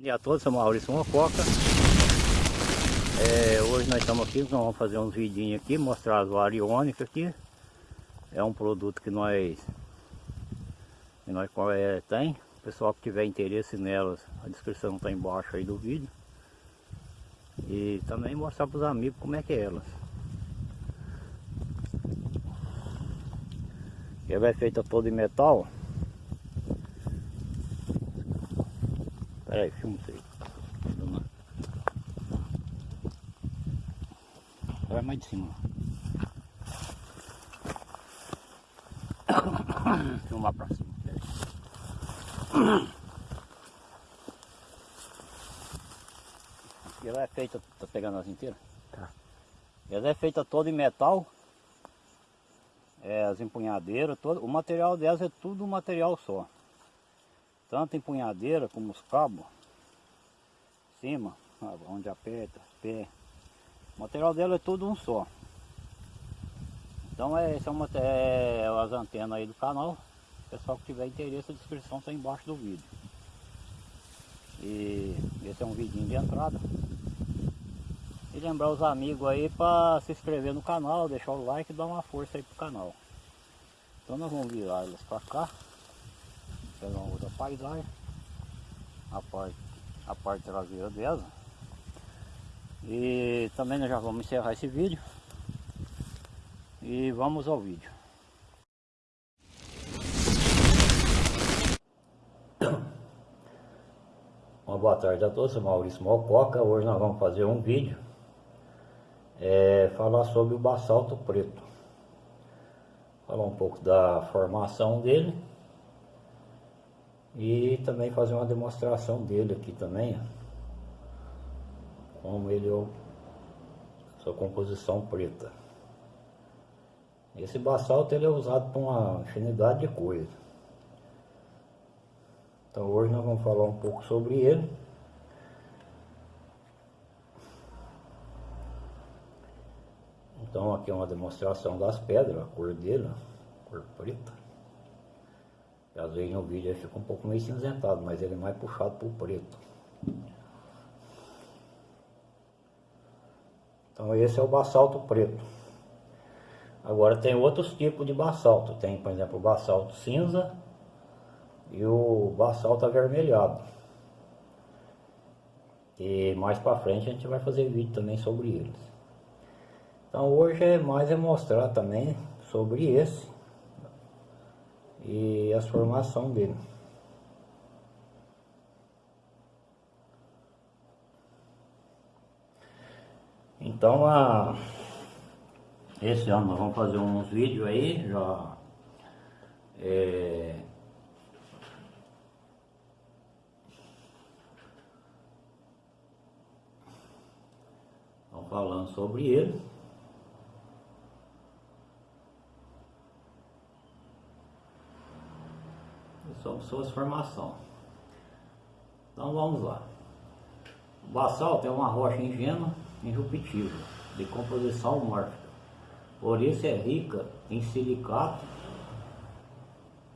Bom dia a todos, sou Maurício Mococa. É, hoje nós estamos aqui, nós vamos fazer uns vidinhos aqui, mostrar as variônicas aqui. É um produto que nós, que nós é, tem. O pessoal que tiver interesse nelas, a descrição está embaixo aí do vídeo. E também mostrar para os amigos como é que é elas. Ela é feita toda em metal. Pera aí, filma isso aí. Vai mais de cima. Filmar pra cima. E ela é feita, tá pegando as inteiras? Tá. Ela é feita toda em metal. É, as empunhadeiras, todo, o material delas é tudo um material só tanto empunhadeira como os cabos, cima, onde aperta, pé. O material dela é tudo um só. Então é, esse é, é as antenas aí do canal. Pessoal que tiver interesse, a descrição está embaixo do vídeo. E esse é um vidinho de entrada. E lembrar os amigos aí para se inscrever no canal, deixar o like e dar uma força aí pro canal. Então nós vamos virar elas para cá pegar uma outra paisagem. A parte, a parte traseira dela. E também nós já vamos encerrar esse vídeo. E vamos ao vídeo. Uma boa tarde a todos, sou Maurício Malcoca hoje nós vamos fazer um vídeo é, falar sobre o basalto preto. Falar um pouco da formação dele e também fazer uma demonstração dele aqui também, como ele é sua composição preta. Esse basalto ele é usado para uma infinidade de coisas. Então hoje nós vamos falar um pouco sobre ele. Então aqui é uma demonstração das pedras, a cor dele, a cor preta. Às vezes no vídeo ele fica um pouco meio cinzentado, mas ele é mais puxado o preto. Então esse é o basalto preto. Agora tem outros tipos de basalto. Tem, por exemplo, o basalto cinza e o basalto avermelhado. E mais para frente a gente vai fazer vídeo também sobre eles. Então hoje é mais é mostrar também sobre esse e a formação dele. Então, a, esse ano nós vamos fazer uns vídeos aí, já é, falando sobre ele. Sobre suas formações. Então vamos lá. O basalto é uma rocha ingênua, irruptível, de composição mórfica. Por isso é rica em silicato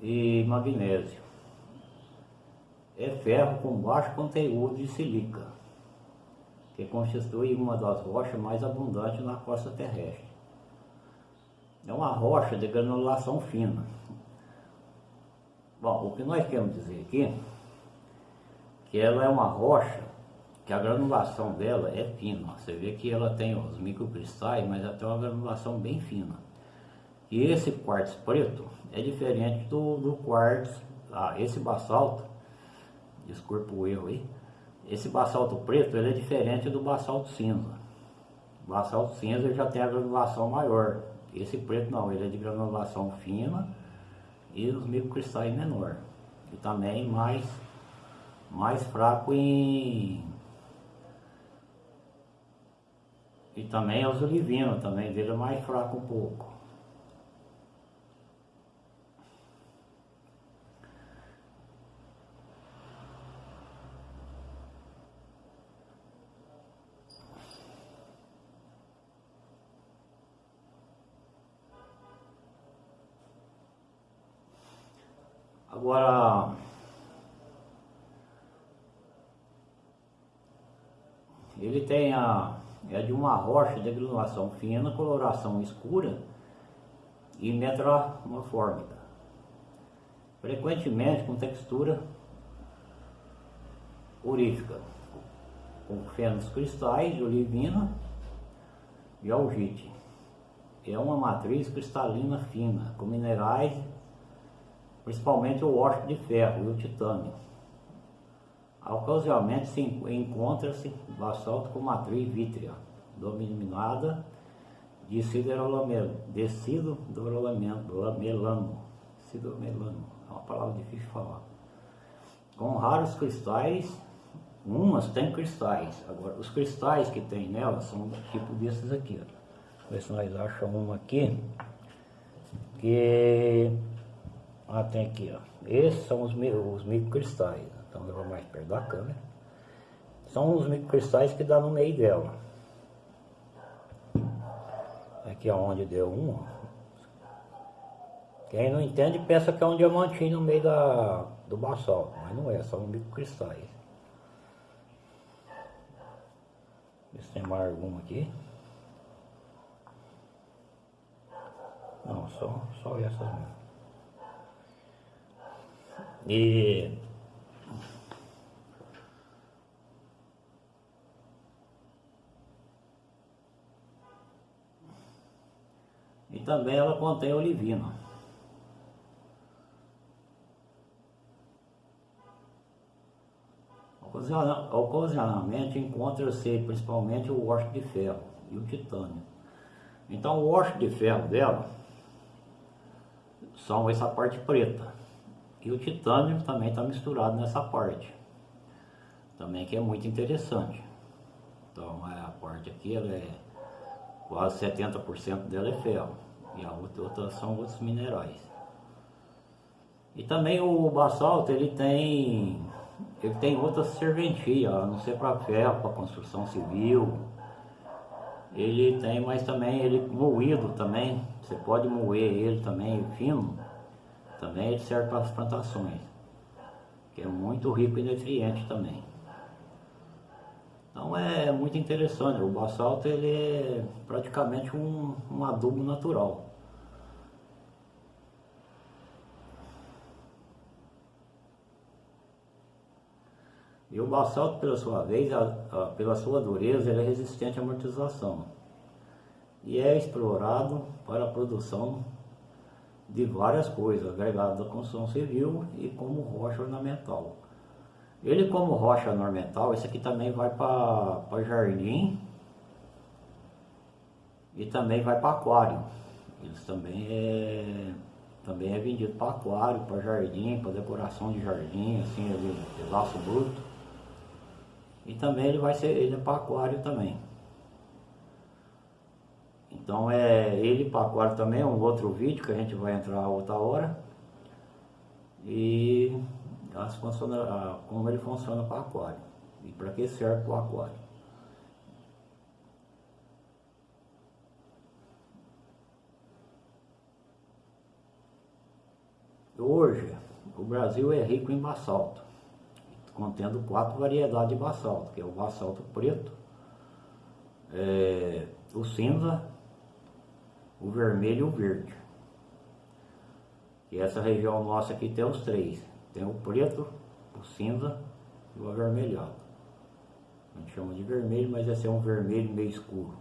e magnésio. É ferro com baixo conteúdo de silica, que constitui uma das rochas mais abundantes na costa terrestre. É uma rocha de granulação fina, Bom, o que nós queremos dizer aqui, que ela é uma rocha, que a granulação dela é fina. Você vê que ela tem os microcristais, mas tem uma granulação bem fina. E esse quartzo preto é diferente do, do quartzo, ah, esse basalto, desculpa o erro aí, esse basalto preto ele é diferente do basalto cinza. O basalto cinza já tem a granulação maior, esse preto não, ele é de granulação fina, e os microcristais menor. E também mais mais fraco em e também os olivinos também dele é mais fraco um pouco Agora, ele tem a, é de uma rocha de granulação fina, coloração escura e metamorfórmica. Frequentemente com textura urífica, com fênix cristais de olivina e algite. É uma matriz cristalina fina, com minerais, principalmente o óxido de ferro e o titânio. Ocasionalmente se encontra-se basalto com matriz vítrea, dominada de siderolamelano, de siderolamelano, siderolamelano, é uma palavra difícil de falar. Com raros cristais, umas têm cristais, agora os cristais que tem nela são tipo desses aqui, ó. Ver se nós achamos uma aqui, que, ah tem aqui ó, esses são os, os microcristais, então eu vou mais perto da câmera. São os microcristais que dá no meio dela. Aqui é onde deu um. Quem não entende pensa que é um diamantinho no meio da, do basalto, mas não é, são microcristais. Ver se tem mais alguma aqui. Não, só, só essas mesmo. E E também ela contém olivina. Ocasionalmente encontra-se principalmente o óxido de ferro e o titânio. Então o óxido de ferro dela são essa parte preta. E o titânio também está misturado nessa parte. Também que é muito interessante. Então a parte aqui ela é quase 70% dela é ferro e a outra, são outros minerais. E também o basalto ele tem ele tem outra serventia, a não ser para ferro, para construção civil. Ele tem, mas também ele moído também, você pode moer ele também fino, também serve para as plantações, que é muito rico em nutrientes também. Então é muito interessante, o basalto ele é praticamente um, um adubo natural. E o basalto, pela sua vez, a, a, pela sua dureza, ele é resistente à amortização e é explorado para a produção de várias coisas, agregado da construção civil e como rocha ornamental. Ele como rocha ornamental, esse aqui também vai para jardim e também vai para aquário. Eles também é, também é vendido para aquário, para jardim, para decoração de jardim, assim, ele, de laço bruto. E também ele vai ser, ele é para aquário também. Então é ele para aquário também, é um outro vídeo que a gente vai entrar outra hora. E as funciona, como ele funciona para aquário e para que serve o aquário. Hoje, o Brasil é rico em basalto, contendo quatro variedades de basalto, que é o basalto preto, é, o cinza, o vermelho e o verde. E essa região nossa aqui tem os três. Tem o preto, o cinza e o avermelhado. A gente chama de vermelho, mas esse é um vermelho meio escuro.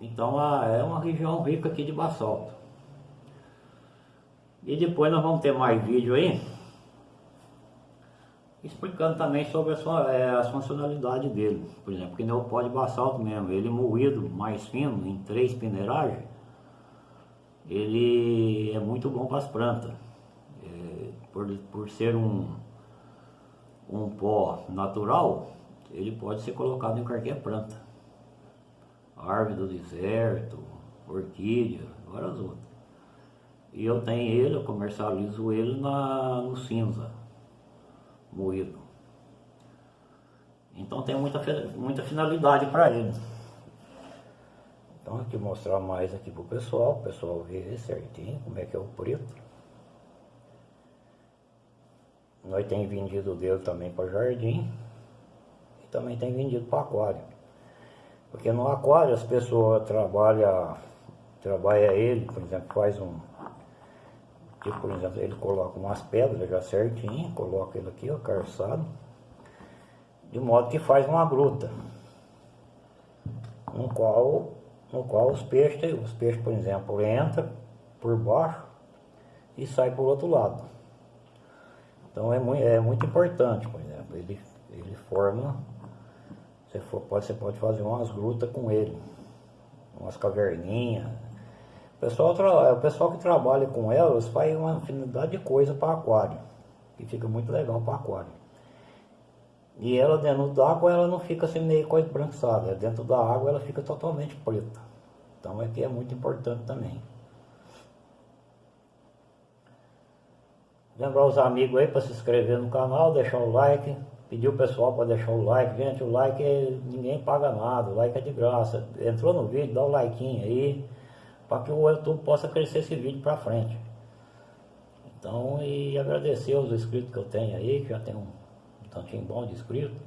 Então é uma região rica aqui de basalto. E depois nós vamos ter mais vídeo aí explicando também sobre as, é, as funcionalidades dele. Por exemplo, que o pó de basalto mesmo, ele moído mais fino em três peneiragens, ele é muito bom para as plantas por, por ser um, um pó natural, ele pode ser colocado em qualquer planta. Árvore do deserto, orquídea, várias outras. E eu tenho ele, eu comercializo ele na, no cinza, moído. Então tem muita, muita finalidade para ele. Então aqui mostrar mais aqui pro pessoal, o pessoal ver certinho como é que é o preto. Nós tem vendido dele também para jardim. que também tem vendido para aquário. Porque no aquário as pessoas trabalham, trabalha ele, por exemplo, faz um, por exemplo, ele coloca umas pedras já certinho, coloca ele aqui, ó, carçado, de modo que faz uma gruta, no qual, no qual os peixes, os peixes, por exemplo, entram por baixo e sai por outro lado. Então é muito, é muito importante, por exemplo, ele, ele forma você, for, pode, você pode fazer umas grutas com ele, umas caverninhas. O pessoal, o pessoal que trabalha com elas faz uma infinidade de coisa para aquário, que fica muito legal para aquário. E ela dentro d'água ela não fica assim meio coisa brançada, dentro da água ela fica totalmente preta. Então aqui é muito importante também. Lembrar os amigos aí para se inscrever no canal, deixar o like, Pedir o pessoal para deixar o like. Gente, o like é, ninguém paga nada, o like é de graça. Entrou no vídeo, dá o like aí, para que o YouTube possa crescer esse vídeo para frente. Então, e agradecer aos inscritos que eu tenho aí, que já tem um, tantinho bom de inscritos.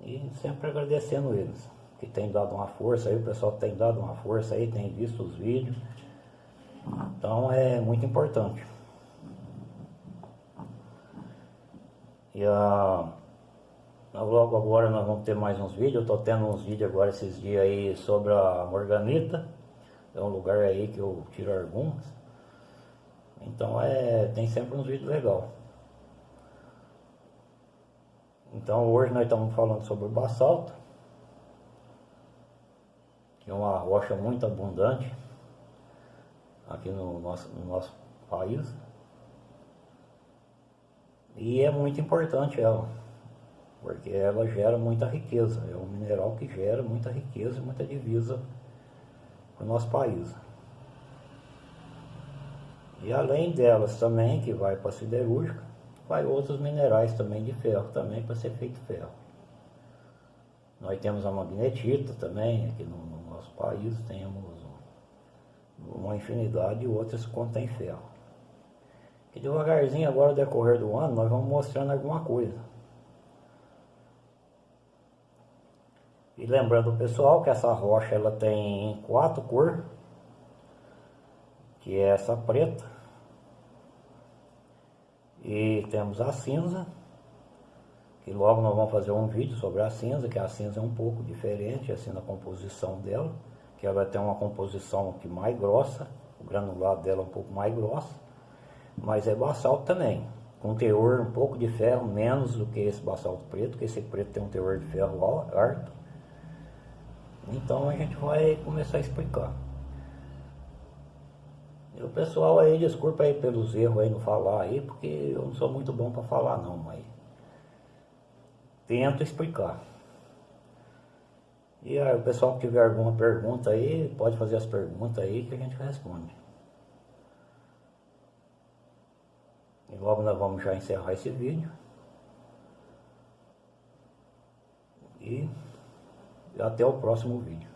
E sempre agradecendo eles, que tem dado uma força aí, o pessoal tem dado uma força aí, tem visto os vídeos. Então é muito importante. E a, logo agora nós vamos ter mais uns vídeos. Eu estou tendo uns vídeos agora esses dias aí sobre a Morganita. É um lugar aí que eu tiro algumas. Então é, tem sempre uns vídeos legais. Então hoje nós estamos falando sobre o basalto. Que é uma rocha muito abundante aqui no nosso, no nosso país. E é muito importante ela, porque ela gera muita riqueza, é um mineral que gera muita riqueza e muita divisa para o nosso país. E além delas também, que vai para a siderúrgica, vai outros minerais também de ferro, também para ser feito ferro. Nós temos a magnetita também, aqui no, no nosso país temos uma infinidade de outras que contém ferro. E devagarzinho agora, no decorrer do ano, nós vamos mostrando alguma coisa. E lembrando pessoal que essa rocha ela tem quatro cores, que é essa preta. E temos a cinza, que logo nós vamos fazer um vídeo sobre a cinza, que a cinza é um pouco diferente assim na composição dela, que ela tem uma composição que mais grossa, o granulado dela é um pouco mais grosso mas é basalto também, com teor um pouco de ferro, menos do que esse basalto preto, que esse preto tem um teor de ferro alto. Então a gente vai começar a explicar. E o pessoal aí, desculpa aí pelos erros aí no falar aí, porque eu não sou muito bom para falar não, mas tento explicar. E aí, o pessoal que tiver alguma pergunta aí, pode fazer as perguntas aí que a gente responde. E logo nós vamos já encerrar esse vídeo. E até o próximo vídeo.